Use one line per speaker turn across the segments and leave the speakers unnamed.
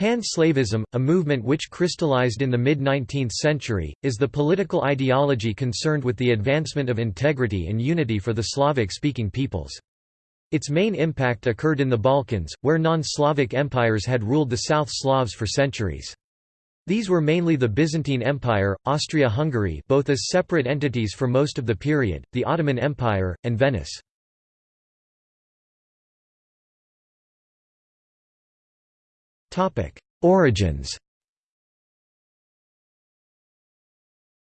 Pan-slavism, a movement which crystallized in the mid-19th century, is the political ideology concerned with the advancement of integrity and unity for the Slavic-speaking peoples. Its main impact occurred in the Balkans, where non-Slavic empires had ruled the South Slavs for centuries. These were mainly the Byzantine Empire,
Austria-Hungary both as separate entities for most of the period, the Ottoman Empire, and Venice. Origins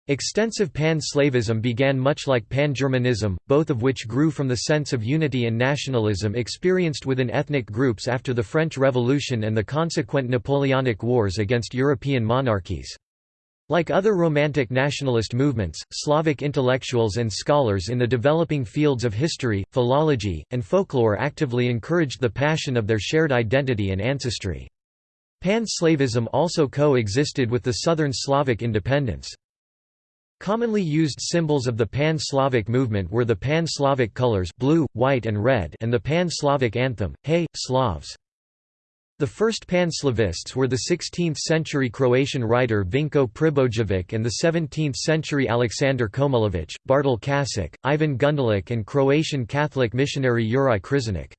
Extensive pan-slavism began much like pan-Germanism, both of which grew from the sense of unity and nationalism experienced within ethnic groups after the French Revolution and the consequent Napoleonic Wars against European monarchies. Like other Romantic nationalist movements, Slavic intellectuals and scholars in the developing fields of history, philology, and folklore actively encouraged the passion of their shared identity and ancestry. Pan-slavism also coexisted with the southern Slavic independence. Commonly used symbols of the Pan-Slavic movement were the Pan-Slavic colors blue, white and red and the Pan-Slavic anthem, Hey, Slavs! The first Pan-Slavists were the 16th-century Croatian writer Vinko Pribojevic and the 17th-century Aleksandar Komulović, Bartol Kasic, Ivan Gundulic and Croatian Catholic missionary Juraj Krizanic.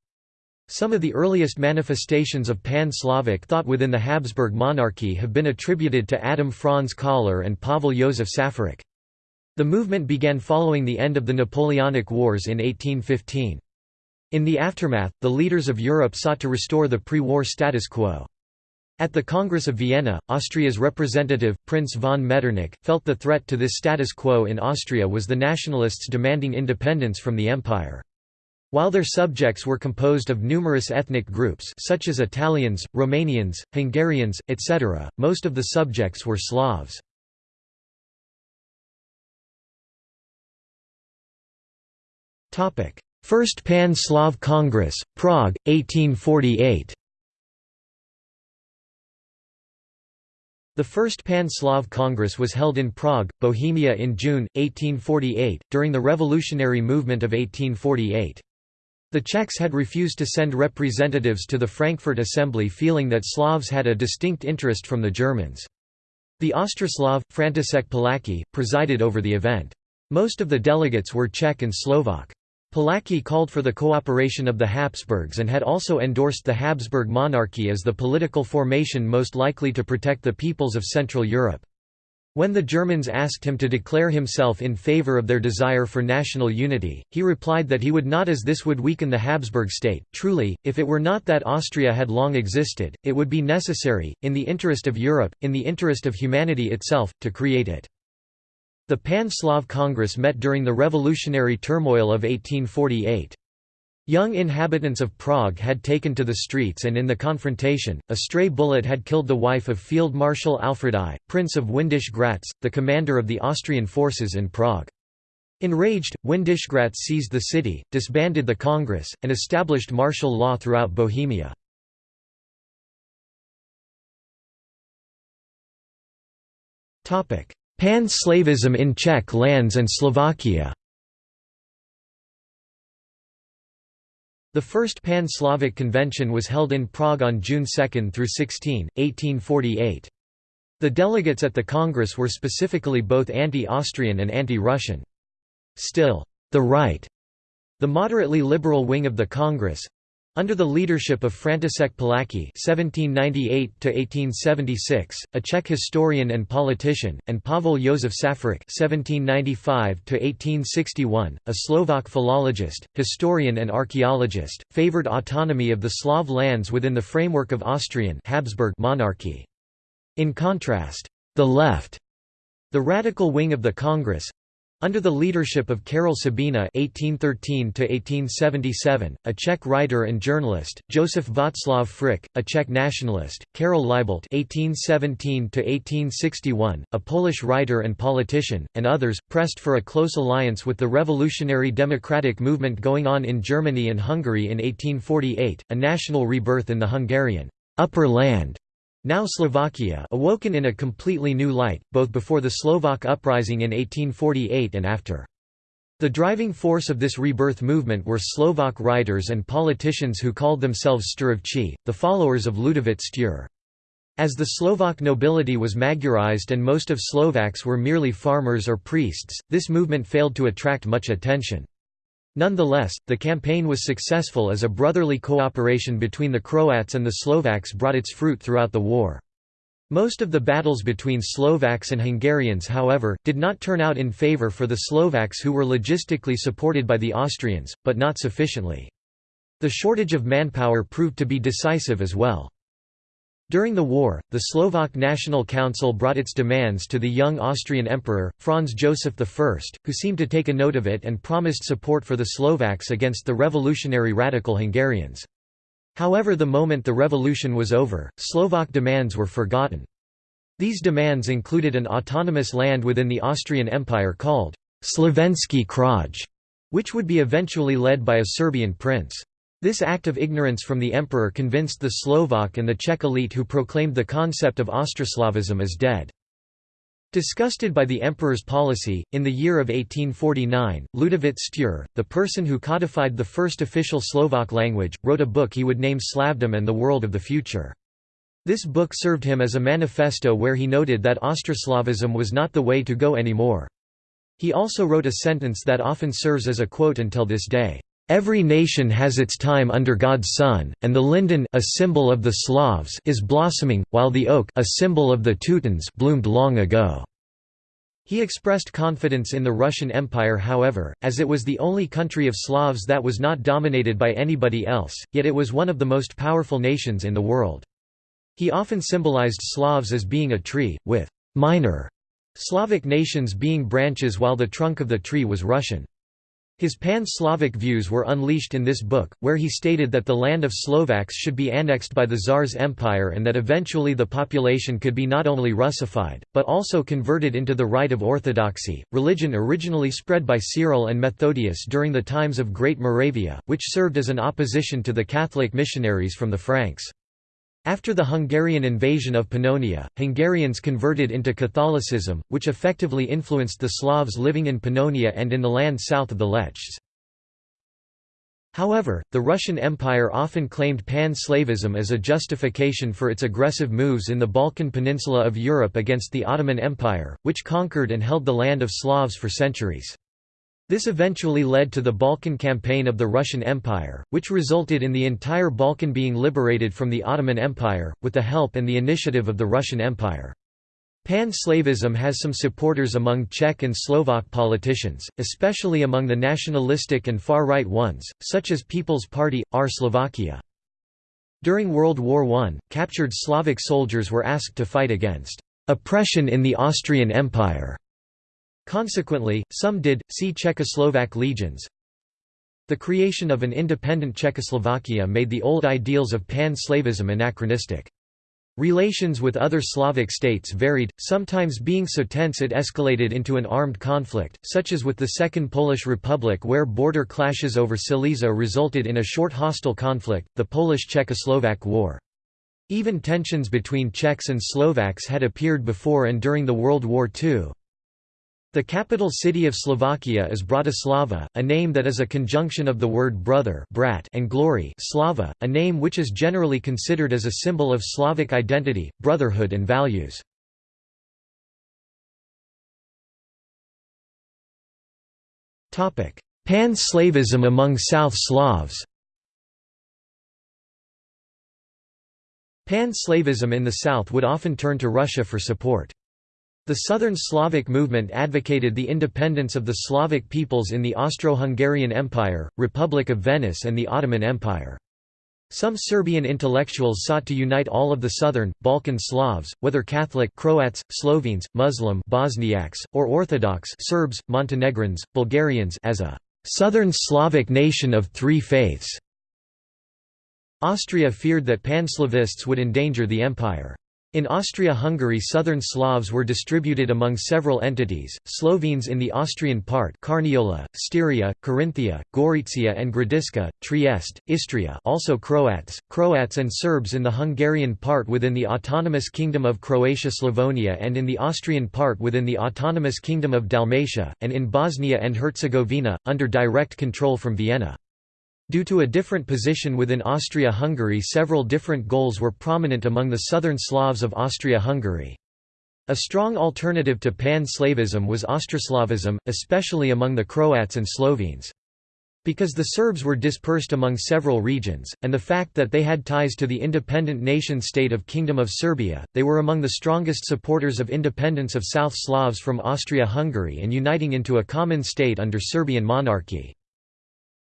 Some of the earliest manifestations of Pan-Slavic thought within the Habsburg monarchy have been attributed to Adam Franz Kollár and Pavel Josef Safarik. The movement began following the end of the Napoleonic Wars in 1815. In the aftermath, the leaders of Europe sought to restore the pre-war status quo. At the Congress of Vienna, Austria's representative, Prince von Metternich, felt the threat to this status quo in Austria was the nationalists demanding independence from the empire. While their subjects were composed of numerous ethnic groups such as Italians,
Romanians, Hungarians, etc., most of the subjects were Slavs. First Pan-Slav Congress, Prague, 1848 The first Pan-Slav Congress was held in
Prague, Bohemia in June, 1848, during the revolutionary movement of 1848. The Czechs had refused to send representatives to the Frankfurt Assembly feeling that Slavs had a distinct interest from the Germans. The Austroslav, František Palacký, presided over the event. Most of the delegates were Czech and Slovak. Palacký called for the cooperation of the Habsburgs and had also endorsed the Habsburg monarchy as the political formation most likely to protect the peoples of Central Europe. When the Germans asked him to declare himself in favour of their desire for national unity, he replied that he would not as this would weaken the Habsburg state. Truly, if it were not that Austria had long existed, it would be necessary, in the interest of Europe, in the interest of humanity itself, to create it. The Pan-Slav Congress met during the revolutionary turmoil of 1848. Young inhabitants of Prague had taken to the streets and in the confrontation, a stray bullet had killed the wife of Field Marshal Alfred I, Prince of Windisch Gratz, the commander of the Austrian forces in Prague. Enraged, Windisch Gratz seized the city,
disbanded the Congress, and established martial law throughout Bohemia. Pan-Slavism in Czech lands and Slovakia
The first Pan-Slavic Convention was held in Prague on June 2 through 16, 1848. The delegates at the Congress were specifically both anti-Austrian and anti-Russian. Still, the right, the moderately liberal wing of the Congress, under the leadership of František Palacký (1798–1876), a Czech historian and politician, and Pavel Josef Safarik (1795–1861), a Slovak philologist, historian, and archaeologist, favored autonomy of the Slav lands within the framework of Austrian Habsburg monarchy. In contrast, the left the radical wing of the Congress, under the leadership of Karel Sabina (1813–1877), a Czech writer and journalist, Joseph Václav Frič, a Czech nationalist, Karol Libelt (1817–1861), a Polish writer and politician, and others pressed for a close alliance with the revolutionary democratic movement going on in Germany and Hungary in 1848, a national rebirth in the Hungarian upper land now Slovakia awoken in a completely new light, both before the Slovak uprising in 1848 and after. The driving force of this rebirth movement were Slovak writers and politicians who called themselves Sturovci, the followers of Ludovit Stur. As the Slovak nobility was Magyarized and most of Slovaks were merely farmers or priests, this movement failed to attract much attention. Nonetheless, the campaign was successful as a brotherly cooperation between the Croats and the Slovaks brought its fruit throughout the war. Most of the battles between Slovaks and Hungarians however, did not turn out in favour for the Slovaks who were logistically supported by the Austrians, but not sufficiently. The shortage of manpower proved to be decisive as well. During the war, the Slovak National Council brought its demands to the young Austrian Emperor, Franz Joseph I, who seemed to take a note of it and promised support for the Slovaks against the revolutionary radical Hungarians. However the moment the revolution was over, Slovak demands were forgotten. These demands included an autonomous land within the Austrian Empire called Slovensky Kraj, which would be eventually led by a Serbian prince. This act of ignorance from the emperor convinced the Slovak and the Czech elite who proclaimed the concept of Austroslavism as dead. Disgusted by the emperor's policy, in the year of 1849, Ludovit Sture, the person who codified the first official Slovak language, wrote a book he would name Slavdom and the World of the Future. This book served him as a manifesto where he noted that Austroslavism was not the way to go anymore. He also wrote a sentence that often serves as a quote until this day. Every nation has its time under God's sun, and the linden a symbol of the Slavs is blossoming, while the oak a symbol of the Teutons bloomed long ago. He expressed confidence in the Russian Empire however, as it was the only country of Slavs that was not dominated by anybody else, yet it was one of the most powerful nations in the world. He often symbolized Slavs as being a tree, with «minor» Slavic nations being branches while the trunk of the tree was Russian. His pan-Slavic views were unleashed in this book, where he stated that the land of Slovaks should be annexed by the Tsar's empire and that eventually the population could be not only Russified, but also converted into the rite of Orthodoxy, religion originally spread by Cyril and Methodius during the times of Great Moravia, which served as an opposition to the Catholic missionaries from the Franks. After the Hungarian invasion of Pannonia, Hungarians converted into Catholicism, which effectively influenced the Slavs living in Pannonia and in the land south of the Lechs. However, the Russian Empire often claimed pan-Slavism as a justification for its aggressive moves in the Balkan peninsula of Europe against the Ottoman Empire, which conquered and held the land of Slavs for centuries. This eventually led to the Balkan campaign of the Russian Empire, which resulted in the entire Balkan being liberated from the Ottoman Empire, with the help and the initiative of the Russian Empire. Pan-Slavism has some supporters among Czech and Slovak politicians, especially among the nationalistic and far-right ones, such as People's Party, Our Slovakia. During World War I, captured Slavic soldiers were asked to fight against «oppression in the Austrian Empire» Consequently, some did. See Czechoslovak legions. The creation of an independent Czechoslovakia made the old ideals of pan-Slavism anachronistic. Relations with other Slavic states varied, sometimes being so tense it escalated into an armed conflict, such as with the Second Polish Republic where border clashes over Silesia resulted in a short hostile conflict, the Polish-Czechoslovak War. Even tensions between Czechs and Slovaks had appeared before and during the World War II. The capital city of Slovakia is Bratislava, a name that is a conjunction of the word brother brat and glory Slava, a name which is generally considered as a symbol of
Slavic identity, brotherhood and values. Pan-Slavism among South Slavs Pan-Slavism in the South would often turn to Russia for support. The Southern Slavic movement
advocated the independence of the Slavic peoples in the Austro-Hungarian Empire, Republic of Venice and the Ottoman Empire. Some Serbian intellectuals sought to unite all of the southern, Balkan Slavs, whether Catholic Croats, Slovenes, Muslim Bosniaks, or Orthodox Serbs, Montenegrins, Bulgarians as a «southern Slavic nation of three faiths». Austria feared that Panslavists would endanger the empire. In Austria-Hungary southern Slavs were distributed among several entities, Slovenes in the Austrian part Carniola, Styria, Carinthia, Gorizia and Gradiska, Trieste, Istria also Croats, Croats and Serbs in the Hungarian part within the Autonomous Kingdom of Croatia Slavonia and in the Austrian part within the Autonomous Kingdom of Dalmatia, and in Bosnia and Herzegovina, under direct control from Vienna. Due to a different position within Austria-Hungary several different goals were prominent among the southern Slavs of Austria-Hungary. A strong alternative to Pan-Slavism was Austroslavism, especially among the Croats and Slovenes. Because the Serbs were dispersed among several regions, and the fact that they had ties to the independent nation-state of Kingdom of Serbia, they were among the strongest supporters of independence of South Slavs from Austria-Hungary and uniting into a common state under Serbian monarchy.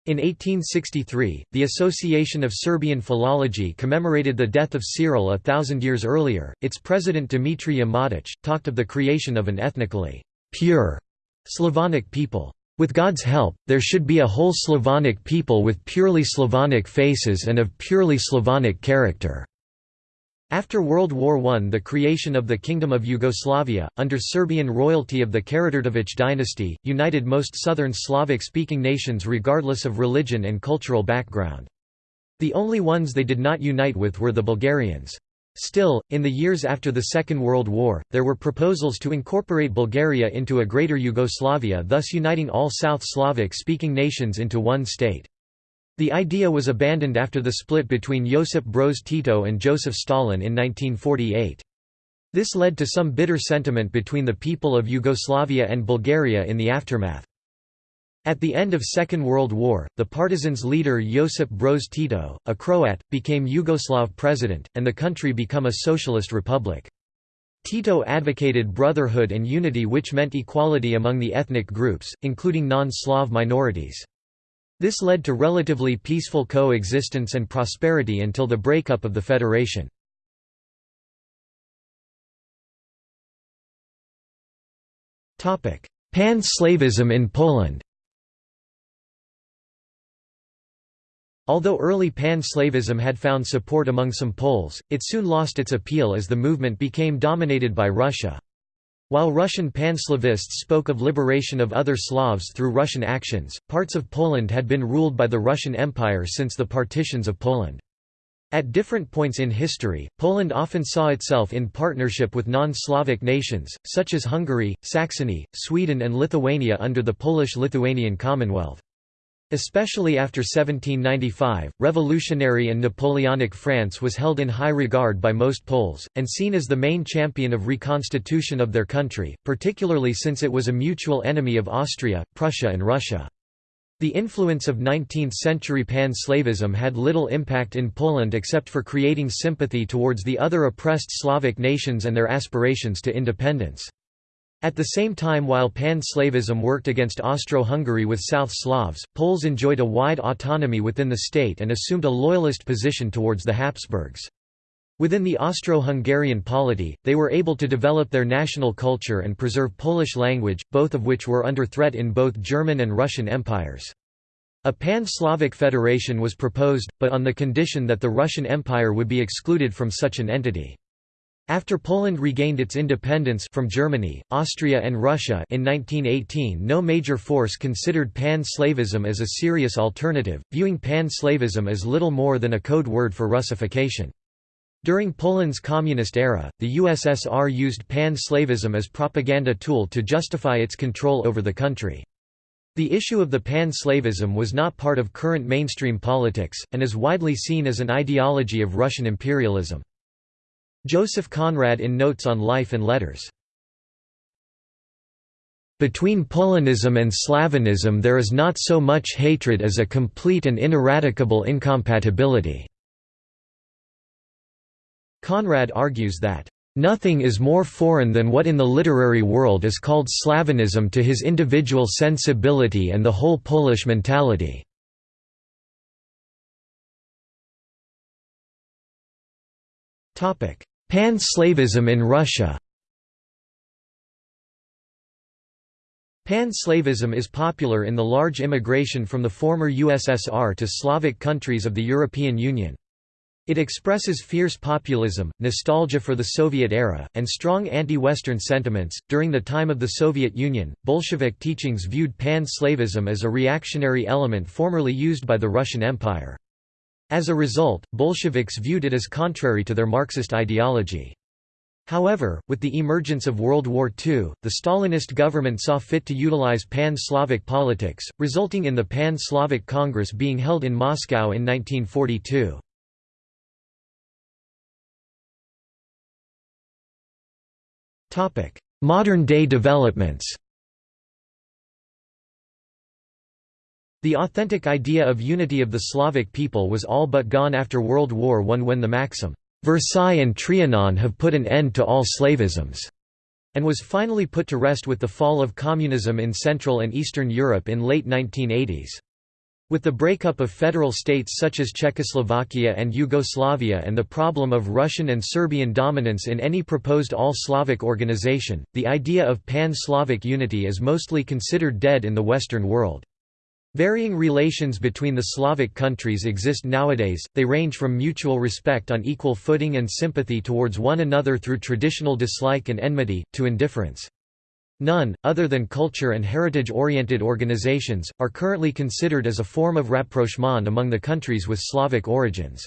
In 1863, the Association of Serbian Philology commemorated the death of Cyril a thousand years earlier. Its president Dimitri Matic talked of the creation of an ethnically pure Slavonic people. With God's help, there should be a whole Slavonic people with purely Slavonic faces and of purely Slavonic character. After World War I the creation of the Kingdom of Yugoslavia, under Serbian royalty of the Karađorđević dynasty, united most southern Slavic-speaking nations regardless of religion and cultural background. The only ones they did not unite with were the Bulgarians. Still, in the years after the Second World War, there were proposals to incorporate Bulgaria into a greater Yugoslavia thus uniting all South Slavic-speaking nations into one state. The idea was abandoned after the split between Josip Broz Tito and Joseph Stalin in 1948. This led to some bitter sentiment between the people of Yugoslavia and Bulgaria in the aftermath. At the end of Second World War, the partisans' leader Josip Broz Tito, a Croat, became Yugoslav president, and the country became a socialist republic. Tito advocated brotherhood and unity which meant equality among the ethnic groups, including non-Slav minorities. This led to
relatively peaceful coexistence and prosperity until the breakup of the federation. Pan-Slavism in Poland
Although early pan-Slavism had found support among some Poles, it soon lost its appeal as the movement became dominated by Russia. While Russian panslavists spoke of liberation of other Slavs through Russian actions, parts of Poland had been ruled by the Russian Empire since the partitions of Poland. At different points in history, Poland often saw itself in partnership with non-Slavic nations, such as Hungary, Saxony, Sweden and Lithuania under the Polish-Lithuanian Commonwealth. Especially after 1795, revolutionary and Napoleonic France was held in high regard by most Poles, and seen as the main champion of reconstitution of their country, particularly since it was a mutual enemy of Austria, Prussia and Russia. The influence of 19th-century pan-slavism had little impact in Poland except for creating sympathy towards the other oppressed Slavic nations and their aspirations to independence. At the same time while pan-Slavism worked against Austro-Hungary with South Slavs, Poles enjoyed a wide autonomy within the state and assumed a loyalist position towards the Habsburgs. Within the Austro-Hungarian polity, they were able to develop their national culture and preserve Polish language, both of which were under threat in both German and Russian empires. A pan-Slavic federation was proposed, but on the condition that the Russian Empire would be excluded from such an entity. After Poland regained its independence from Germany, Austria and Russia in 1918 no major force considered pan-Slavism as a serious alternative, viewing pan-Slavism as little more than a code word for Russification. During Poland's communist era, the USSR used pan-Slavism as propaganda tool to justify its control over the country. The issue of the pan-Slavism was not part of current mainstream politics, and is widely seen as an ideology of Russian imperialism. Joseph Conrad in Notes on Life and Letters. Between Polonism and Slavonism there is not so much hatred as a complete and ineradicable incompatibility." Conrad argues that, "...nothing is more foreign than what in the literary world is called
Slavonism to his individual sensibility and the whole Polish mentality." Pan-Slavism in Russia
Pan-Slavism is popular in the large immigration from the former USSR to Slavic countries of the European Union. It expresses fierce populism, nostalgia for the Soviet era, and strong anti Western sentiments. During the time of the Soviet Union, Bolshevik teachings viewed pan Slavism as a reactionary element formerly used by the Russian Empire. As a result, Bolsheviks viewed it as contrary to their Marxist ideology. However, with the emergence of World War II, the Stalinist government saw fit to utilize pan-Slavic politics, resulting in the Pan-Slavic Congress being held
in Moscow in 1942. Modern-day developments The authentic idea of unity
of the Slavic people was all but gone after World War I when the maxim, "'Versailles and Trianon have put an end to all slavisms' and was finally put to rest with the fall of communism in Central and Eastern Europe in late 1980s. With the breakup of federal states such as Czechoslovakia and Yugoslavia and the problem of Russian and Serbian dominance in any proposed all-Slavic organization, the idea of pan-Slavic unity is mostly considered dead in the Western world. Varying relations between the Slavic countries exist nowadays, they range from mutual respect on equal footing and sympathy towards one another through traditional dislike and enmity, to indifference. None, other than culture and heritage-oriented organizations, are currently considered as a form of rapprochement among the countries with Slavic origins.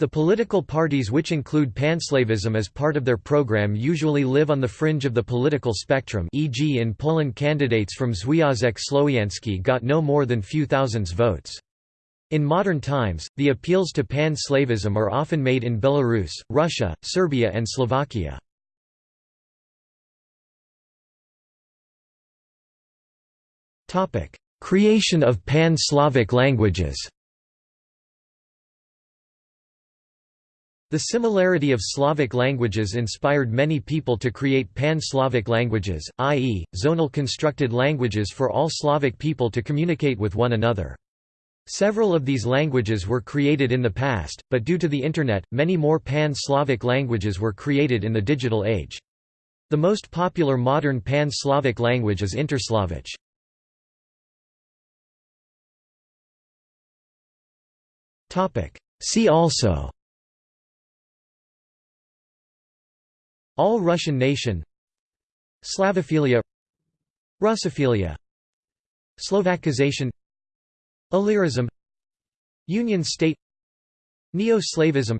The political parties which include panslavism as part of their program usually live on the fringe of the political spectrum e.g. in Poland candidates from Związek Słowiański got no more than few thousands votes. In modern times, the appeals to pan-slavism are often made in Belarus, Russia,
Serbia and Slovakia. Creation of pan-Slavic languages The similarity of
Slavic languages inspired many people to create pan-Slavic languages, i.e., zonal constructed languages for all Slavic people to communicate with one another. Several of these languages were created in the past, but due to the Internet, many more pan-Slavic
languages were created in the digital age. The most popular modern pan-Slavic language is Interslavic. See also All Russian nation Slavophilia
Russophilia Slovakization Illyrism
Union state Neo-Slavism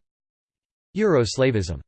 Euroslavism